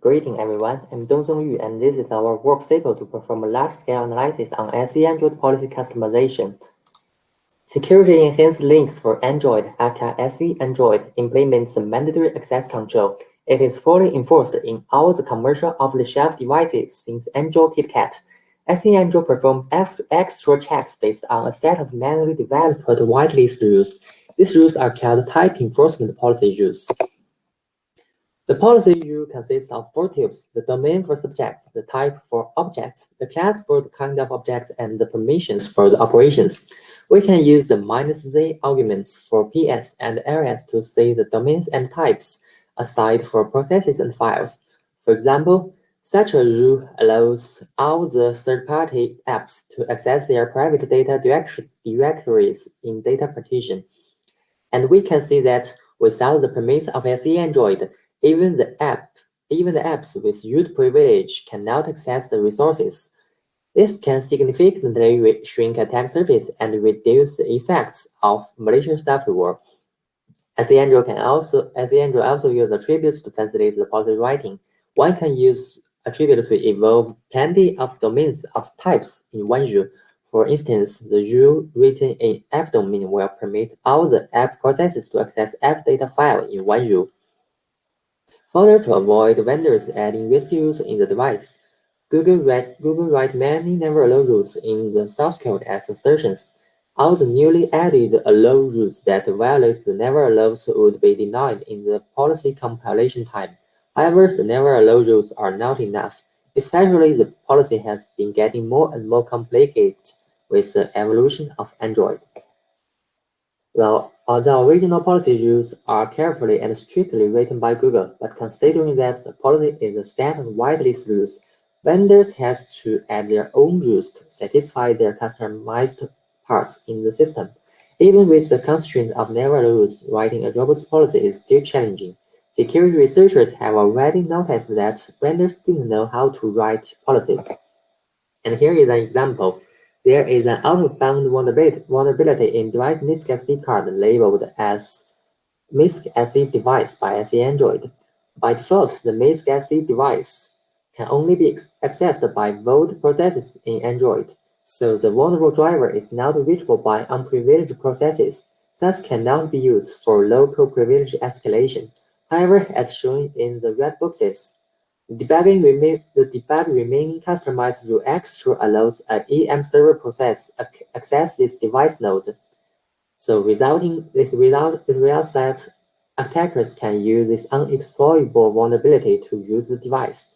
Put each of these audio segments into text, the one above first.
Greeting everyone, I'm Dongsong Yu and this is our work sample to perform a large-scale analysis on SE Android policy customization. Security enhanced Linux for Android, aka SE Android, implements mandatory access control. It is fully enforced in all the commercial off-the-shelf devices since Android KitKat. SE Android performs extra checks based on a set of manually developed whitelist rules. These rules are called type enforcement policy rules. The policy rule consists of four types, the domain for subjects, the type for objects, the class for the kind of objects, and the permissions for the operations. We can use the minus z arguments for PS and ls to see the domains and types aside for processes and files. For example, such a rule allows all the third-party apps to access their private data directories in data partition. And we can see that without the permission of SE Android, even the app, even the apps with root privilege cannot access the resources. This can significantly shrink attack surface and reduce the effects of malicious software. SE Android can also SE Android also use attributes to facilitate the policy writing. One can use attribute to evolve plenty of domains of types in one rule. For instance, the rule written in app domain will permit all the app processes to access app data file in one rule. Further, to avoid vendors adding use in the device, Google, write, Google write many never allow rules in the source code as assertions. All the newly added allow rules that violate the never allows would be denied in the policy compilation time. However, the never allow rules are not enough, especially the policy has been getting more and more complicated with the evolution of Android. Well, the original policy rules are carefully and strictly written by Google, but considering that the policy is a set of whitelist rules, vendors have to add their own rules to satisfy their customized parts in the system. Even with the constraint of never rules, writing a robust policy is still challenging. Security researchers have already noticed that vendors didn't know how to write policies. And here is an example. There is an out-of-bound vulnerability in device MISC SD card labeled as MISC SD device by SE Android. By default, the MISC SD device can only be accessed by vault processes in Android, so the vulnerable driver is not reachable by unprivileged processes, thus cannot be used for local privilege escalation. However, as shown in the red boxes, the debug remaining customized rule extra allows an EM server process access this device node. So this result, the result that attackers can use this unexploitable vulnerability to use the device.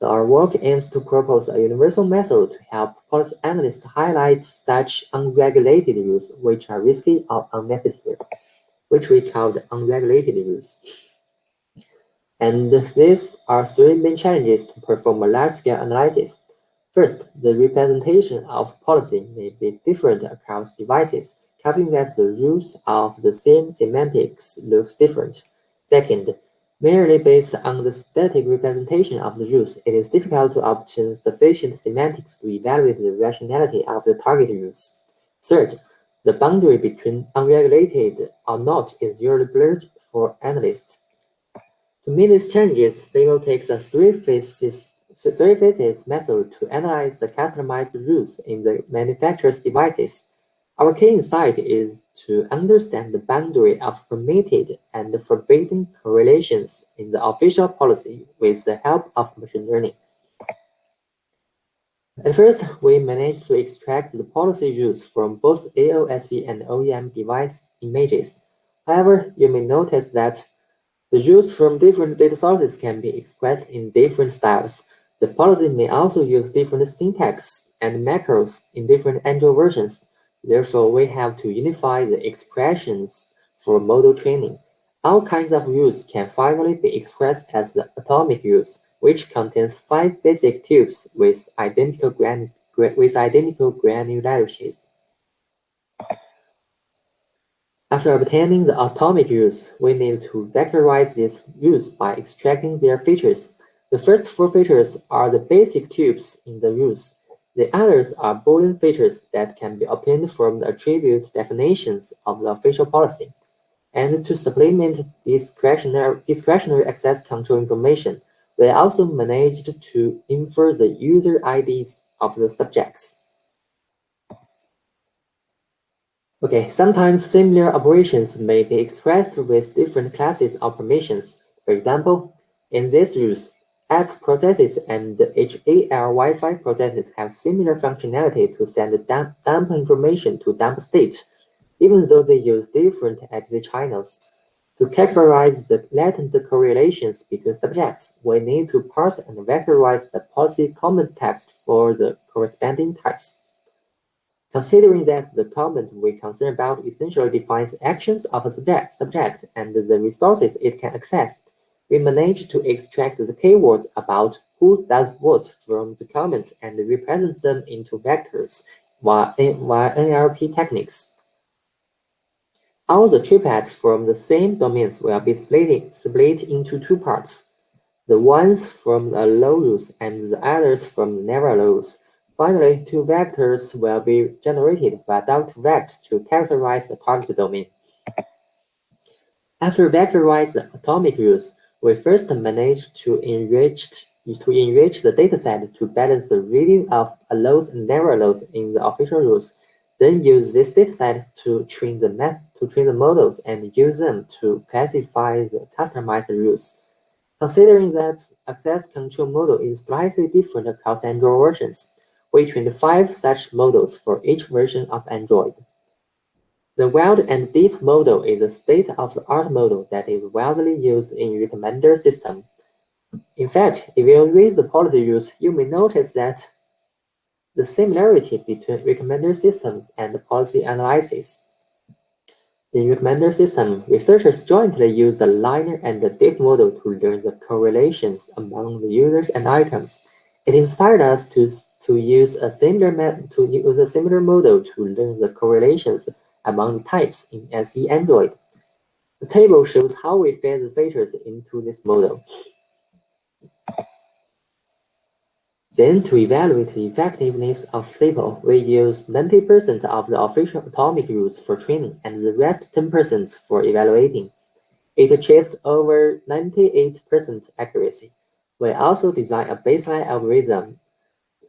So our work aims to propose a universal method to help policy analysts highlight such unregulated use which are risky or unnecessary, which we call the unregulated rules. And these are three main challenges to perform a large-scale analysis. First, the representation of policy may be different across devices, causing that the rules of the same semantics looks different. Second, merely based on the static representation of the rules, it is difficult to obtain sufficient semantics to evaluate the rationality of the target rules. Third, the boundary between unregulated or not is usually blurred for analysts. Meet these challenges, will takes a three-phases three method to analyze the customized rules in the manufacturer's devices. Our key insight is to understand the boundary of permitted and forbidden correlations in the official policy with the help of machine learning. At first, we managed to extract the policy rules from both AOSP and OEM device images. However, you may notice that the rules from different data sources can be expressed in different styles. The policy may also use different syntax and macros in different Android versions. Therefore, we have to unify the expressions for model training. All kinds of rules can finally be expressed as the atomic rules, which contains five basic tuples with identical, gran with identical granularities. After obtaining the atomic rules, we need to vectorize these rules by extracting their features. The first four features are the basic tuples in the rules. The others are Boolean features that can be obtained from the attribute definitions of the official policy. And to supplement discretionary, discretionary access control information, We also managed to infer the user IDs of the subjects. Okay, sometimes similar operations may be expressed with different classes of permissions. For example, in this use, app processes and HAL Wi-Fi processes have similar functionality to send dump, dump information to dump state, even though they use different APC channels. To characterize the latent correlations between subjects, we need to parse and vectorize the policy comment text for the corresponding types. Considering that the comment we concern about essentially defines actions of a subject, subject and the resources it can access, we manage to extract the keywords about who does what from the comments and represent them into vectors via, NLP techniques. All the triplets from the same domains will be split, split into two parts, the ones from the low rules and the others from the never rules. Finally, two vectors will be generated by Doc2Vec to characterize the target domain. After vectorize the atomic rules, we first manage to enrich to enrich the dataset to balance the reading of allows and never allows in the official rules. Then use this dataset to train the map to train the models and use them to classify the customized rules. Considering that access control model is slightly different across Android versions, we trained five such models for each version of Android. The wide and deep model is a state-of-the-art model that is widely used in recommender system. In fact, if you read the policy rules, you may notice that the similarity between recommender systems and policy analysis. In recommender system, researchers jointly use the linear and the deep model to learn the correlations among the users and items. It inspired us to to use a similar to use a similar model to learn the correlations among types in SE Android. The table shows how we fed the features into this model. Then, to evaluate the effectiveness of SEPAL, we use 90% of the official atomic rules for training and the rest 10% for evaluating. It achieves over 98% accuracy. We also design a baseline algorithm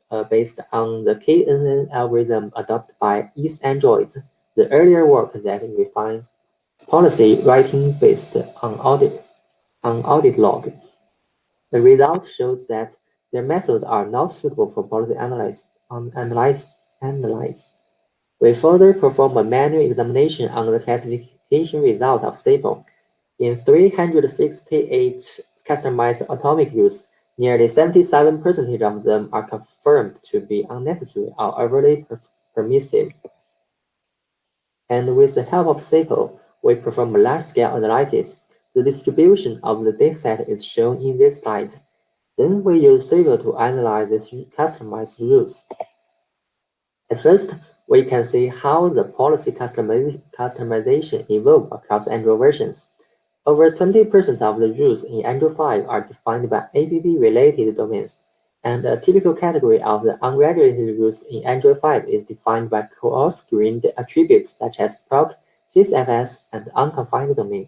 uh, based on the KNN algorithm adopted by EASEAndroid, the earlier work that refines policy writing based on audit, on audit log. The result shows that their methods are not suitable for policy analysis. analyze, analyze. We further perform a manual examination on the classification result of SEPAL. In 368 customized atomic rules, Nearly 77% of them are confirmed to be unnecessary or overly permissive. And with the help of SEPAL, we perform large-scale analysis. The distribution of the dataset is shown in this slide. Then we use SEPAL to analyze these customized rules. At first, we can see how the policy customization evolved across Android versions. Over 20% of the rules in Android 5 are defined by APP-related domains, and a typical category of the unregulated rules in Android 5 is defined by coarse-grained attributes such as proc, sysfs, and unconfined domain,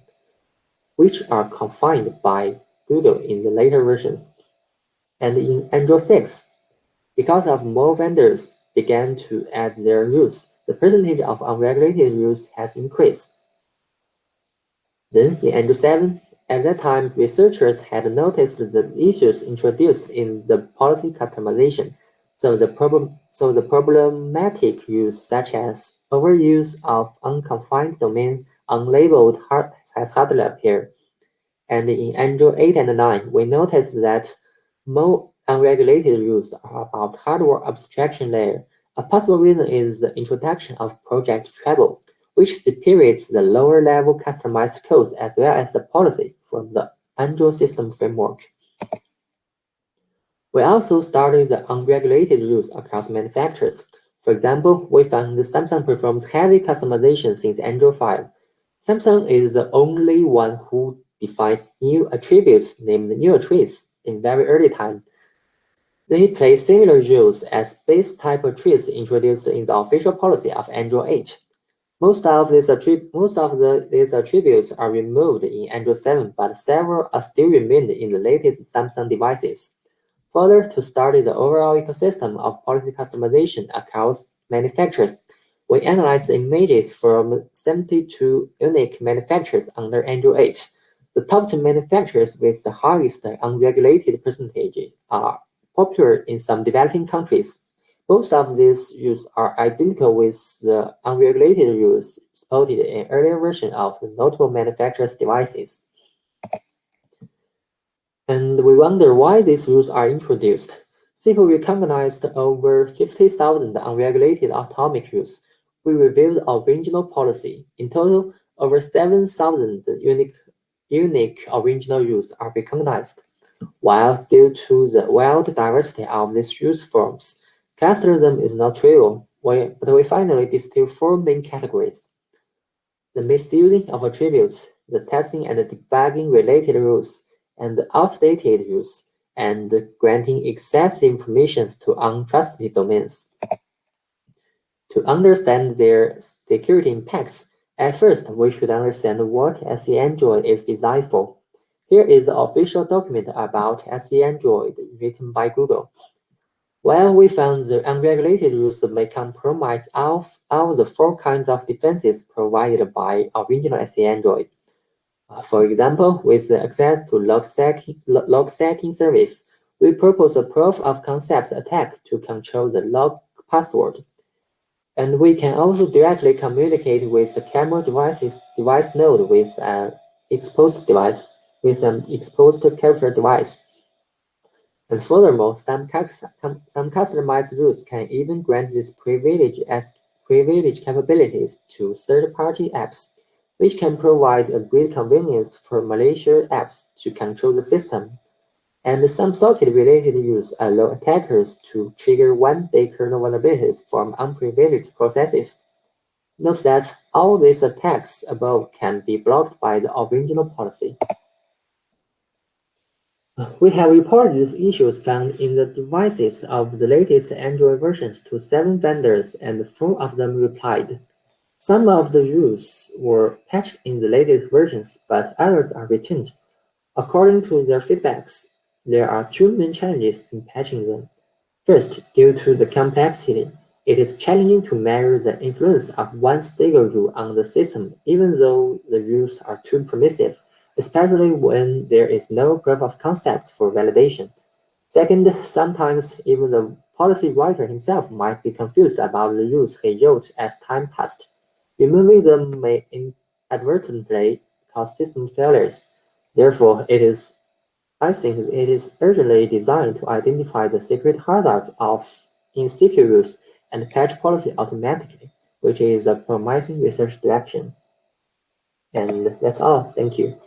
which are confined by Google in the later versions. And in Android 6, because of more vendors began to add their rules, the percentage of unregulated rules has increased. Then in 7, at that time, researchers had noticed the issues introduced in the policy customization. So the problem, so the problematic use such as overuse of unconfined domain unlabeled hard, has hardly appeared. And in Android 8 and 9, we noticed that more unregulated are about hardware abstraction layer. A possible reason is the introduction of Project Treble, which separates the lower-level customized codes as well as the policy from the Android system framework. We also studied the unregulated rules across manufacturers. For example, we found that Samsung performs heavy customization since Android 5. Samsung is the only one who defines new attributes named new traits in very early time. They play similar rules as base type traits introduced in the official policy of Android 8. Most of these attributes are removed in Android 7, but several are still remained in the latest Samsung devices. Further, to study the overall ecosystem of policy customization across manufacturers, we analyzed images from 72 unique manufacturers under Android 8. The top 10 manufacturers with the highest unregulated percentage are popular in some developing countries. Both of these rules are identical with the unregulated rules supported in earlier version of the notable manufacturers' devices. And we wonder why these rules are introduced. SEPAL recognized over 50,000 unregulated atomic rules. We reviewed our original policy. In total, over 7,000 unique, unique original rules are recognized. While due to the wide diversity of these use forms, Clusterism is not trivial, but we finally distill four main categories. The misusing of attributes, the testing and debugging related rules, and the outdated rules, and granting excessive information to untrusted domains. To understand their security impacts, at first we should understand what SE Android is designed for. Here is the official document about SE Android written by Google. While we found the unregulated rules may compromise all, all the four kinds of defenses provided by original SE Android. Uh, for example, with the access to log setting, log setting service, we propose a proof of concept attack to control the log password. And we can also directly communicate with the camera devices device node with an exposed device, with an exposed character device. And furthermore, some, customized rules can even grant this privilege as privilege capabilities to third-party apps, which can provide a great convenience for malicious apps to control the system. And some socket-related rules allow attackers to trigger one-day kernel vulnerabilities from unprivileged processes. Note that all these attacks above can be blocked by the original policy. We have reported these issues found in the devices of the latest Android versions to seven vendors, and four of them replied. Some of the rules were patched in the latest versions, but others are retained. According to their feedbacks, there are two main challenges in patching them. First, due to the complexity, it is challenging to measure the influence of one single rule on the system, even though the rules are too permissive especially when there is no proof of concept for validation. Second, sometimes even the policy writer himself might be confused about the rules he wrote as time passed. Removing them may inadvertently cause system failures. Therefore, it is, I think it is urgently designed to identify the secret hazards of in CPU rules and patch policy automatically, which is a promising research direction. And that's all. Thank you.